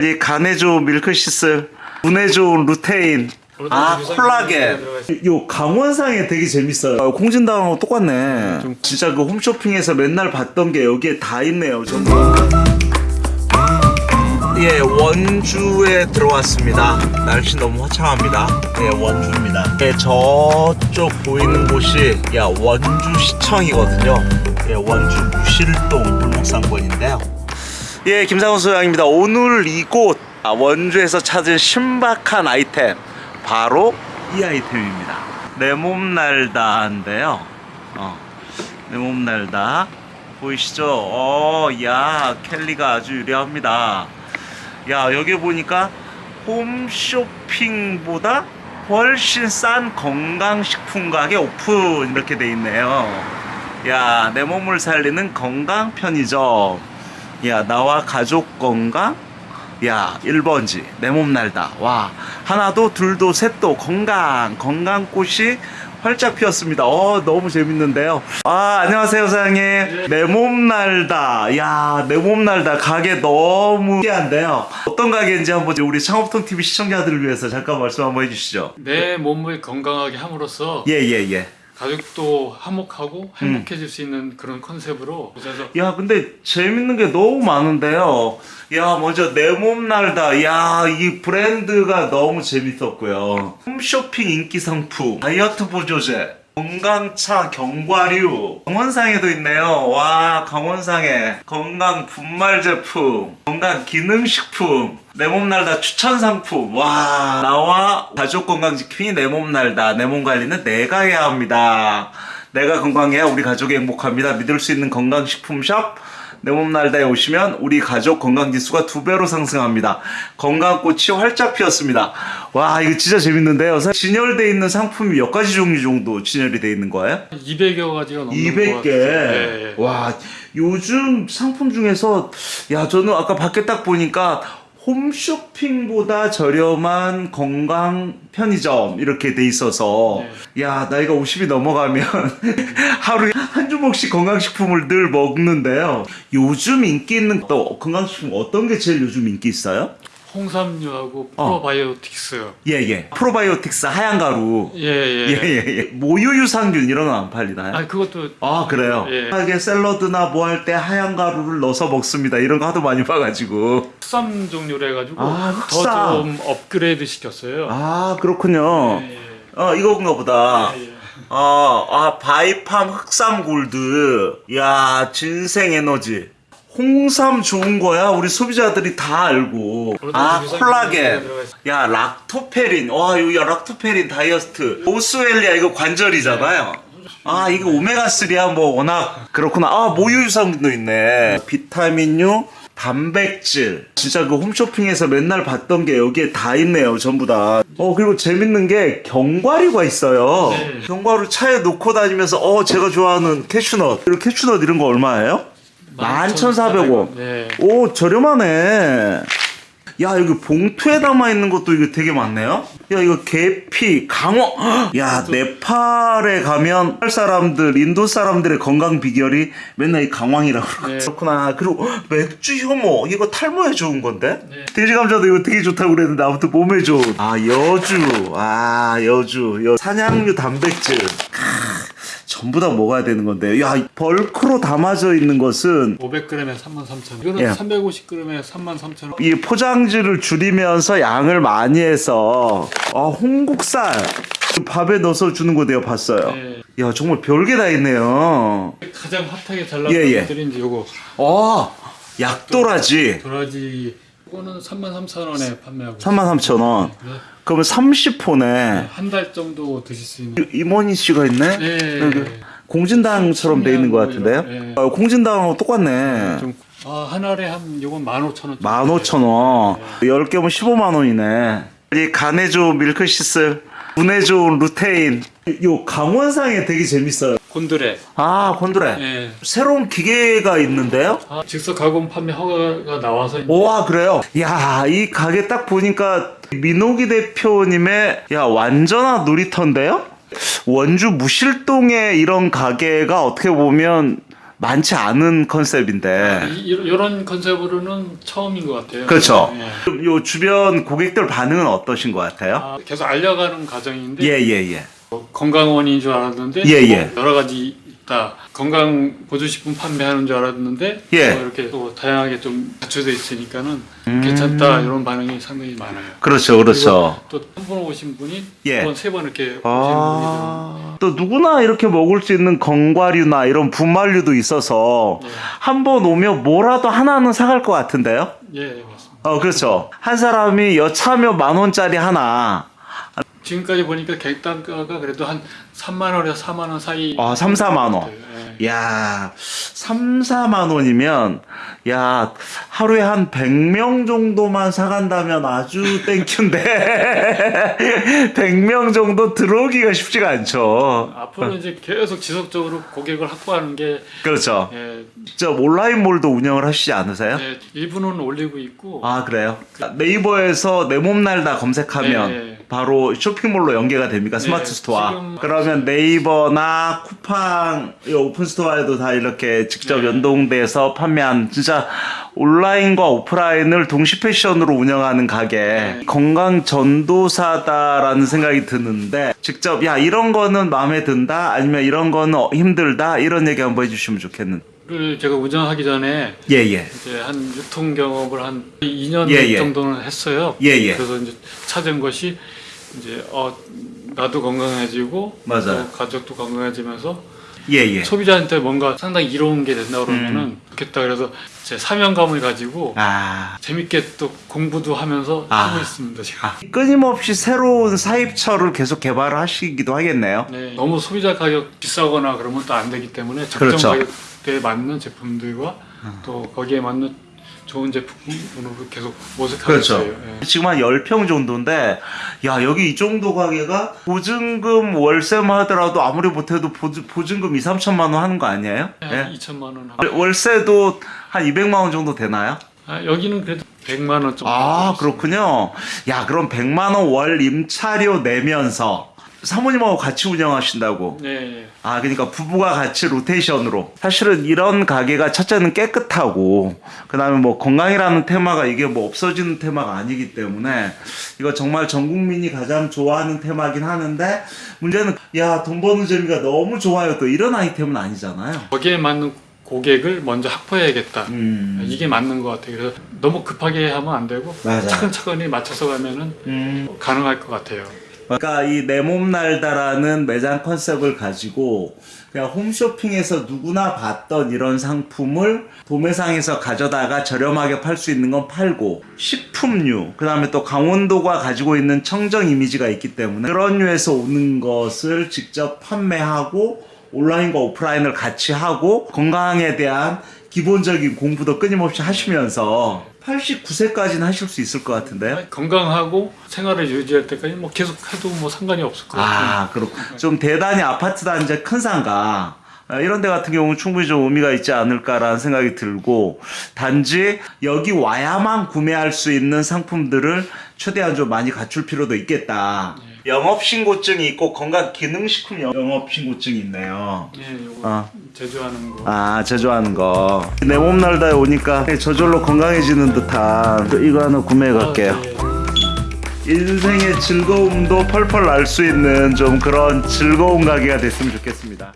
이 간에 좋은 밀크시슬, 분에 좋은 루테인, 아 콜라겐. 요 강원상에 되게 재밌어요. 어, 콩진당하고 똑같네. 진짜 그 홈쇼핑에서 맨날 봤던 게 여기에 다 있네요. 전부. 예, 원주에 들어왔습니다. 날씨 너무 화창합니다. 예, 원주입니다. 예, 저쪽 보이는 곳이 야 원주시청이거든요. 예, 원주 무실동 골목상권인데요. 예, 김상훈 소장입니다. 오늘 이곳 아, 원주에서 찾은 신박한 아이템 바로 이 아이템입니다. 내 몸 날다인데요. 어, 내 몸 날다 보이시죠? 어, 야 켈리가 아주 유려합니다. 야 여기 보니까 홈쇼핑보다 훨씬 싼 건강식품 가게 오픈 이렇게 돼 있네요. 야 내 몸을 살리는 건강 편의점. 야 나와 가족 건강. 야 1번지 내 몸 날다. 와 하나도 둘도 셋도 건강 건강꽃이 활짝 피었습니다. 어 너무 재밌는데요. 아 안녕하세요 사장님. 내 몸 날다. 야 내 몸 날다 가게 너무 신기한데요. 어떤 가게인지 한번 우리 창업통 TV 시청자들을 위해서 잠깐 말씀 한번 해주시죠. 내 몸을 건강하게 함으로써 예 예 예. 가족도 화목하고 행복해질 수 있는 그런 컨셉으로 그래서 야 근데 재밌는 게 너무 많은데요. 야 먼저 내 몸 날다. 야 이 브랜드가 너무 재밌었고요. 홈쇼핑 인기 상품, 다이어트 보조제, 건강차 경과류, 강원상에도 있네요. 와 강원상에 건강 분말 제품, 건강 기능식품. 내 몸 날다 추천 상품. 와 나와 가족 건강 지킴이 내 몸 날다. 내 몸 관리는 내가 해야 합니다. 내가 건강해야 우리 가족이 행복합니다. 믿을 수 있는 건강식품샵 내몸 날다에 오시면 우리 가족 건강 지수가 두 배로 상승합니다. 건강꽃이 활짝 피었습니다. 와 이거 진짜 재밌는데요. 사- 진열돼 있는 상품이 몇 가지 종류 정도 진열이 돼 있는 거예요? 200여 가지가 넘는 200개. 것 같아요. 네. 와, 요즘 상품 중에서 야, 저는 아까 밖에 딱 보니까 홈쇼핑보다 저렴한 건강 편의점 이렇게 돼 있어서 야, 나이가 50이 넘어가면 하루에 한 주먹씩 건강식품을 늘 먹는데요. 요즘 인기 있는 또 건강식품 어떤 게 제일 요즘 인기 있어요? 홍삼류하고 어. 프로바이오틱스 예, 예. 프로바이오틱스 하얀 가루. 예 예 예, 예, 예. 모유 유산균 이런 건 안 팔리나요? 아 그것도 아 그래요? 예. 하게 샐러드나 뭐 할 때 하얀 가루를 넣어서 먹습니다 이런 거 하도 많이 봐가지고 흑삼 종류로 해가지고 아, 흑삼. 더 좀 업그레이드 시켰어요 아 그렇군요 예, 예. 어 이건가 보다 예, 예. 어, 아 바이팜 흑삼 골드 야 ginseng 에너지 홍삼 좋은 거야? 우리 소비자들이 다 알고. 아 콜라겐. 야 락토페린. 와 이거 락토페린 다이어트. 보스웰리아 이거 관절이잖아요. 아 이거 오메가3야 뭐 워낙. 그렇구나. 아 모유 유산균도 있네. 비타민류 단백질. 진짜 그 홈쇼핑에서 맨날 봤던 게 여기에 다 있네요 전부 다 어 그리고 재밌는 게 견과류가 있어요. 네. 견과류 차에 놓고 다니면서 어 제가 좋아하는 캐슈넛. 그리고 캐슈넛 이런 거 얼마예요? 11,400원. 네. 오 저렴하네. 야 여기 봉투에 담아 있는 것도 이거 되게 많네요. 야 이거 계피 강어. 야 네팔에 가면 네팔 사람들 인도 사람들의 건강 비결이 맨날 이 강황이라고 네. 그렇구나. 그리고 맥주 효모 이거 탈모에 좋은 건데? 네. 돼지 감자도 이거 되게 좋다고 그랬는데 아무튼 몸에 좋은. 아 여주. 아 여주. 여 산양류 단백질. 크, 전부 다 먹어야 되는 건데 야 벌크로 담아져 있는 것은 500g에 33,000원 이거는 예. 350g에 33,000원 이 포장지를 줄이면서 양을 많이 해서 아 홍국살 밥에 넣어서 주는 거 내가 봤어요. 네. 야 정말 별게 다 있네요. 가장 핫하게 잘 나가는 예, 예. 이제 요거 어 약도라지 도라지 이거는 33,000원에 판매하고 33,000원. 있어요. 그러면 30포네. 한달 정도 드실 수 있는 이모니 씨가 있네. 네. 공진당처럼 돼 있는 것 같은데요. 네. 어, 공진당하고 똑같네. 좀, 아, 한 알에 한 요건 15,000원 15,000원. 10개면 15만 원이네. 이 간에 좋은 밀크시슬, 좋은 루테인. 요 강원상에 되게 재밌어요. 곤드레 아, 곤드레. 예. 새로운 기계가 있는데요? 아, 즉석 가공 판매 허가가 나와서 와, 그래요? 야, 이 가게 딱 보니까 민호기 대표님의 야, 완전한 놀이터인데요? 원주 무실동에 이런 가게가 어떻게 보면 많지 않은 컨셉인데. 이, 이런 컨셉으로는 처음인 것 같아요. 그렇죠. 예. 좀요 주변 고객들 반응은 어떠신 것 같아요? 아, 계속 알려가는 과정인데 예, 예, 예. 뭐 건강원인 줄 알았는데 예, 뭐 예. 여러 가지 있다. 건강 보조식품 판매하는 줄 알았는데 예. 뭐 이렇게 또 다양하게 좀 갖춰져 있으니까는 음. 괜찮다 이런 반응이 상당히 많아요. 그렇죠, 그렇죠. 또 한 번 오신 분이 예. 두 번, 세 번 이렇게 아, 또 누구나 이렇게 먹을 수 있는 건과류나 이런 분말류도 있어서 예. 한번 오면 뭐라도 하나는 사갈 것 같은데요? 예, 예, 맞습니다. 어, 그렇죠. 한 사람이 여차하면 만 원짜리 하나, 지금까지 보니까 객단가가 그래도 한 3만 원에서 4만 원 사이. 아, 3, 4만 원. 예. 야, 3, 4만 원이면, 야, 하루에 한 100명 정도만 사간다면 아주 땡큐인데, 100명 정도 들어오기가 쉽지가 않죠. 앞으로 이제 계속 지속적으로 고객을 확보하는 게 그렇죠. 예, 저 온라인몰도 운영을 하시지 않으세요? 예, 일부는 올리고 있고 아, 그래요? 네이버에서 내 몸 날다 검색하면 네. 바로 쇼핑몰로 연계가 됩니까? 스마트 네, 스토어. 그러면 네이버나 쿠팡, 이 open store에도 다 이렇게 직접 네. 연동돼서 판매한 진짜 온라인과 오프라인을 동시 패션으로 운영하는 가게. 네. 건강 전도사다라는 생각이 드는데 직접 야, 이런 거는 마음에 든다 아니면 이런 거는 어, 힘들다 이런 얘기 한번 해 주시면 좋겠는데. 를 제가 운영하기 전에 예, 예. 이제 한 유통 경험을 한 2년 예, 예. 정도는 했어요. 예, 예. 그래서 이제 찾은 것이 이제 어 나도 건강해지고 맞아요. 또 가족도 건강해지면서 예, 예. 소비자한테 뭔가 상당히 이로운 게 된다 그러면은 좋겠다 그래서 제 사명감을 가지고 음. 아. 재밌게 또 공부도 하면서 아. 하고 있습니다 지금. 아, 끊임없이 새로운 사입처를 계속 개발하시기도 하겠네요. 네, 너무 소비자 가격 비싸거나 그러면 또 안 되기 때문에 적정 그렇죠. 가격대에 맞는 제품들과 또 거기에 맞는 좋은 제품으로 계속 모색하고 그렇죠. 있어요. 예. 지금 한 10평 정도인데, 야, 여기 이 정도 가게가 보증금 월세만 하더라도 아무리 못해도 보증, 보증금 2, 3천만 원 하는 거 아니에요? 한 예? 2천만 원 하고 월세도 한 200만 원 정도 되나요? 아, 여기는 그래도 100만 원 정도. 아. 그렇군요. 야, 그럼 100만 원 월 임차료 내면서 사모님하고 같이 운영하신다고. 네, 네. 아, 그러니까 부부가 같이 로테이션으로. 사실은 이런 가게가 첫째는 깨끗하고, 그 다음에 뭐 건강이라는 테마가 이게 뭐 없어지는 테마가 아니기 때문에, 이거 정말 전 국민이 가장 좋아하는 테마긴 하는데, 문제는, 야, 돈 버는 재미가 너무 좋아요. 또 이런 아이템은 아니잖아요. 거기에 맞는 고객을 먼저 확보해야겠다. 음. 이게 맞는 것 같아요. 그래서 너무 급하게 하면 안 되고 맞아요. 차근차근히 맞춰서 가면은 음. 가능할 것 같아요. 그러니까 이 내 몸 날다라는 매장 컨셉을 가지고 그냥 홈쇼핑에서 누구나 봤던 이런 상품을 도매상에서 가져다가 저렴하게 팔 수 있는 건 팔고 식품류 그 다음에 또 강원도가 가지고 있는 청정 이미지가 있기 때문에 그런 류에서 오는 것을 직접 판매하고 온라인과 오프라인을 같이 하고 건강에 대한 기본적인 공부도 끊임없이 하시면서 89세까지는 하실 수 있을 것 같은데요? 건강하고 생활을 유지할 때까지 뭐 계속 해도 뭐 상관이 없을 것 같아요. 아, 그렇고 좀 대단히 아파트 단지 큰 상가 아, 이런 데 같은 경우는 충분히 좀 의미가 있지 않을까라는 생각이 들고 단지 여기 와야만 구매할 수 있는 상품들을 최대한 좀 많이 갖출 필요도 있겠다. 영업 신고증이 있고 건강 기능식품 영업 신고증이 있네요. 예, 요거 아. 제조하는 거. 아 제조하는 거. 내 몸 날다에 오니까 저절로 건강해지는 듯한 이거 하나 구매해 갈게요. 아, 예. 인생의 즐거움도 펄펄 날 수 있는 좀 그런 즐거운 가게가 됐으면 좋겠습니다.